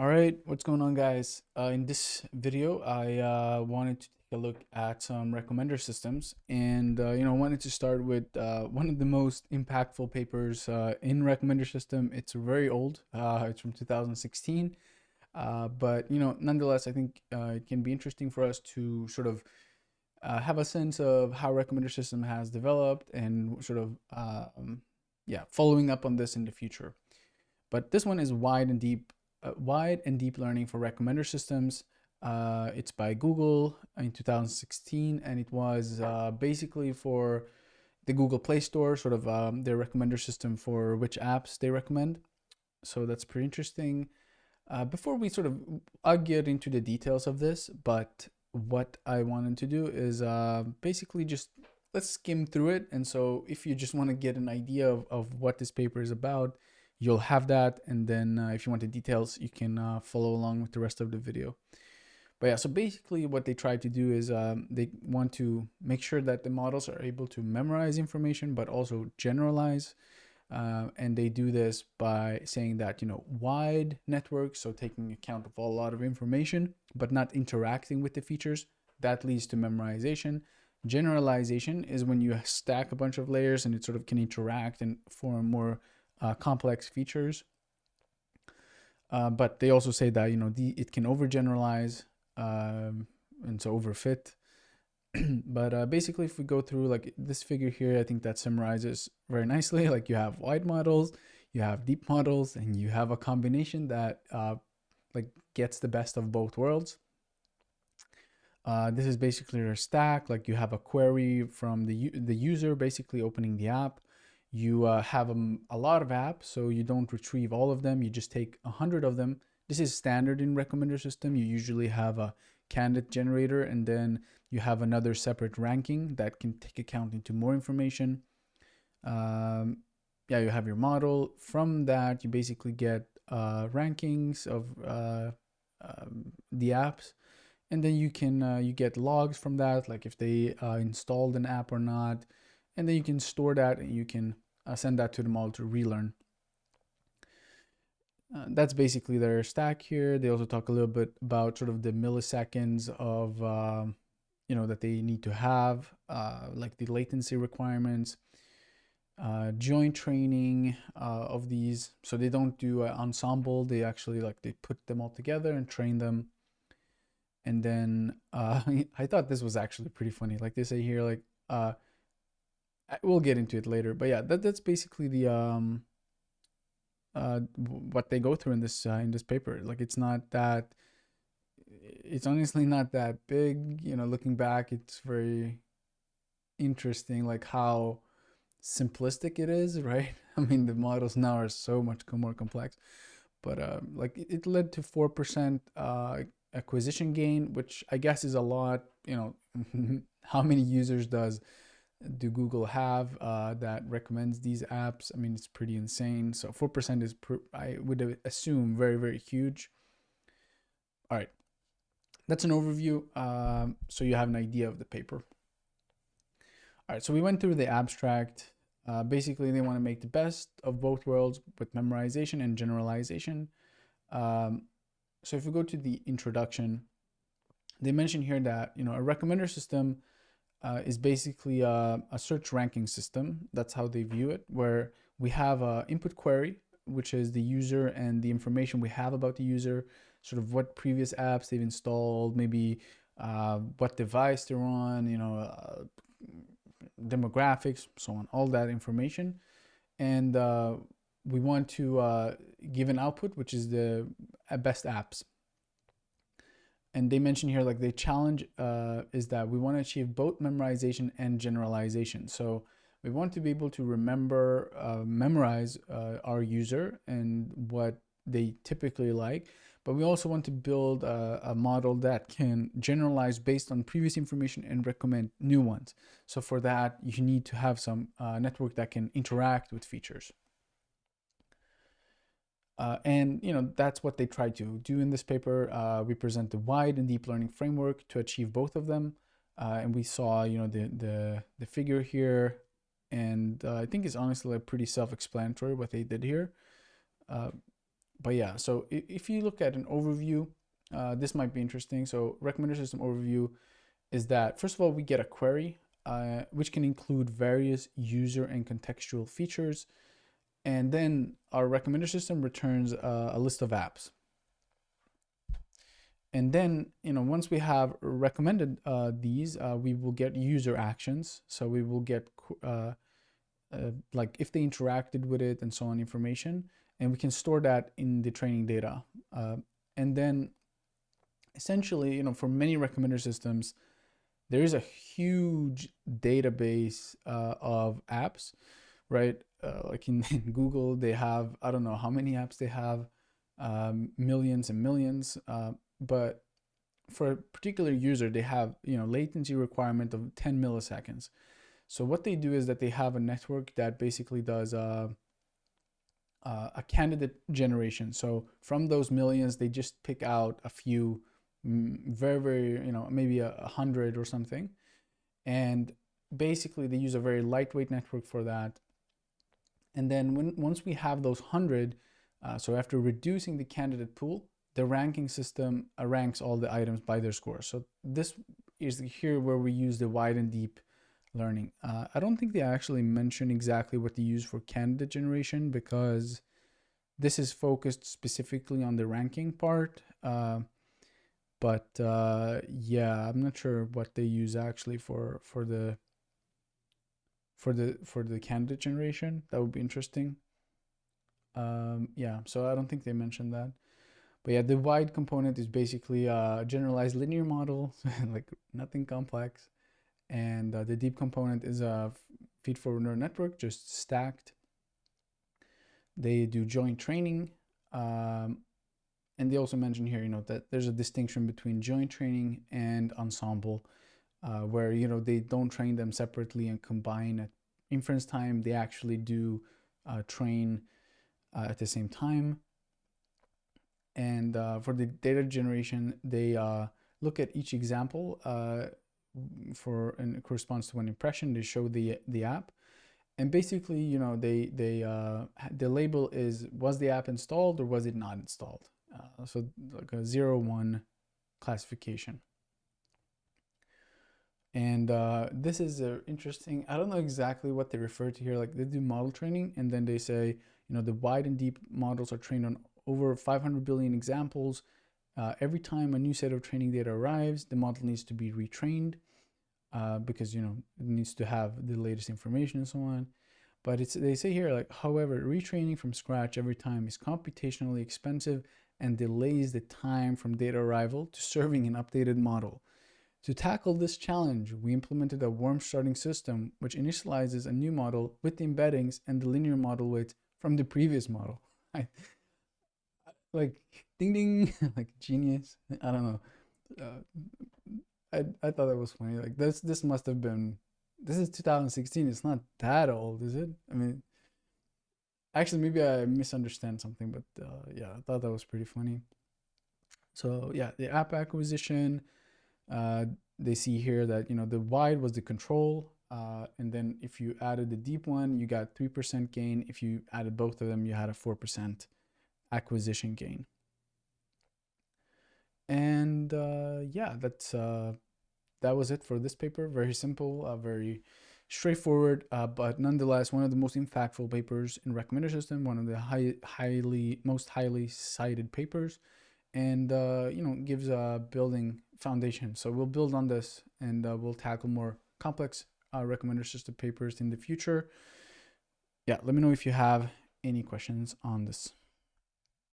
All right, what's going on guys? Uh, in this video, I uh, wanted to take a look at some recommender systems and, uh, you know, I wanted to start with uh, one of the most impactful papers uh, in recommender system. It's very old, uh, it's from 2016, but, you know, nonetheless, I think it can be interesting for us to sort of have a sense of how recommender system has developed and sort of, um, yeah, following up on this in the future. But this one is wide and deep uh, wide and deep learning for recommender systems. Uh, it's by Google in 2016, and it was uh, basically for the Google Play Store, sort of um, their recommender system for which apps they recommend. So that's pretty interesting. Uh, before we sort of, I'll get into the details of this, but what I wanted to do is uh, basically just let's skim through it. And so if you just want to get an idea of, of what this paper is about, you'll have that. And then uh, if you want the details, you can uh, follow along with the rest of the video. But yeah, so basically what they try to do is um, they want to make sure that the models are able to memorize information, but also generalize. Uh, and they do this by saying that, you know, wide networks, so taking account of a lot of information, but not interacting with the features, that leads to memorization. Generalization is when you stack a bunch of layers and it sort of can interact and form more uh, complex features. Uh, but they also say that you know the it can overgeneralize um, and so overfit. but uh, basically, if we go through like this figure here, I think that summarizes very nicely. Like you have wide models, you have deep models, and you have a combination that uh, like gets the best of both worlds. Uh, this is basically your stack. Like you have a query from the the user basically opening the app you uh, have a lot of apps, so you don't retrieve all of them. You just take a hundred of them. This is standard in recommender system. You usually have a candidate generator and then you have another separate ranking that can take account into more information. Um, yeah, you have your model. From that, you basically get uh, rankings of uh, um, the apps and then you can uh, you get logs from that like if they uh, installed an app or not and then you can store that and you can uh, send that to the model to relearn. Uh, that's basically their stack here. They also talk a little bit about sort of the milliseconds of, um, you know, that they need to have, uh, like the latency requirements, uh, joint training uh, of these. So they don't do ensemble. They actually like, they put them all together and train them. And then uh, I thought this was actually pretty funny. Like they say here, like, we'll get into it later but yeah that, that's basically the um uh what they go through in this uh, in this paper. Like it's not that it's honestly not that big you know looking back it's very interesting like how simplistic it is right? I mean the models now are so much more complex but uh, like it led to 4% uh, acquisition gain which i guess is a lot you know how many users does do Google have uh, that recommends these apps? I mean, it's pretty insane. So 4% is, I would assume, very, very huge. All right, that's an overview. Um, so you have an idea of the paper. All right, so we went through the abstract. Uh, basically, they want to make the best of both worlds with memorization and generalization. Um, so if we go to the introduction, they mention here that, you know, a recommender system uh, is basically a, a, search ranking system. That's how they view it, where we have a input query, which is the user and the information we have about the user, sort of what previous apps they've installed, maybe uh, what device they're on, you know, uh, demographics, so on, all that information. And uh, we want to uh, give an output, which is the best apps and they mention here like the challenge uh, is that we want to achieve both memorization and generalization. So we want to be able to remember, uh, memorize uh, our user and what they typically like, but we also want to build a, a, model that can generalize based on previous information and recommend new ones. So for that, you need to have some uh, network that can interact with features. Uh, and you know that's what they try to do in this paper. Uh, we present the wide and deep learning framework to achieve both of them. Uh, and we saw you know the the the figure here, and uh, I think it's honestly pretty self-explanatory what they did here. Uh, but yeah, so if you look at an overview, uh, this might be interesting. So recommender system overview is that, first of all, we get a query, which can include various user and contextual features. And then our recommender system returns uh, a list of apps. And then, you know, once we have recommended uh, these, uh, we will get user actions. So we will get uh, uh, like if they interacted with it and so on information, and we can store that in the training data. Uh, and then essentially, you know, for many recommender systems, there is a huge database of apps, right? like in, in, Google, they have, I don't know how many apps they have, um, millions and millions but for a particular user, they have, you know, latency requirement of 10 milliseconds. So what they do is that they have a network that basically does uh, uh, a candidate generation. So from those millions, they just pick out a few mm, very, very, you know, maybe a, a hundred or something. And basically they use a very lightweight network for that. And then when once we have those hundred, uh, so after reducing the candidate pool, the ranking system ranks all the items by their score. So this is here where we use the wide and deep learning. Uh, I don't think they actually mention exactly what they use for candidate generation because this is focused specifically on the ranking part. Uh, but uh, yeah, I'm not sure what they use actually for for the for the for the candidate generation. That would be interesting. Um, yeah, so I don't think they mentioned that. But yeah, the wide component is basically a generalized linear model, like nothing complex. And uh, the deep component is a feed-forward neural network, just stacked. They do joint training. Um, and they also mention here, you know, that there's a distinction between joint training and ensemble, uh, where, you know, they don't train them separately and combine at inference time. They actually do uh, train uh, at the same time. And uh, for the data generation, they uh, look at each example uh, for and corresponds to an impression. They show the the app, and basically, you know, they they the label is was the app installed or was it not installed? So like a zero one classification. And uh, this is uh, interesting. I don't know exactly what they refer to here. Like they do model training and then they say, you know, the wide and deep models are trained on over 500 billion examples. Uh, every time a new set of training data arrives, the model needs to be retrained uh, because, you know, it needs to have the latest information and so on. But it's they say here, like, however, retraining from scratch every time is computationally expensive and delays the time from data arrival to serving an updated model. To tackle this challenge, we implemented a warm starting system which initializes a new model with the embeddings and the linear model weights from the previous model. Like ding ding like genius. I don't know. Uh, i i thought that was funny. Like this this must have been this is 2016 it's not that old is it? I mean actually maybe i misunderstand something but uh, yeah i thought that was pretty funny. So yeah the app acquisition uh, they see here that you know the wide was the control uh, and then if you added the deep one you got 3% gain if you added both of them you had a 4% acquisition gain. And uh, yeah, that's uh, that was it for this paper. Very simple, uh, very straightforward, uh, but nonetheless one of the most impactful papers in recommender system. One of the high, highly most highly cited papers, and uh, you know gives a building foundation. So we'll build on this, and uh, we'll tackle more complex recommender system papers in the future. Yeah, let me know if you have any questions on this.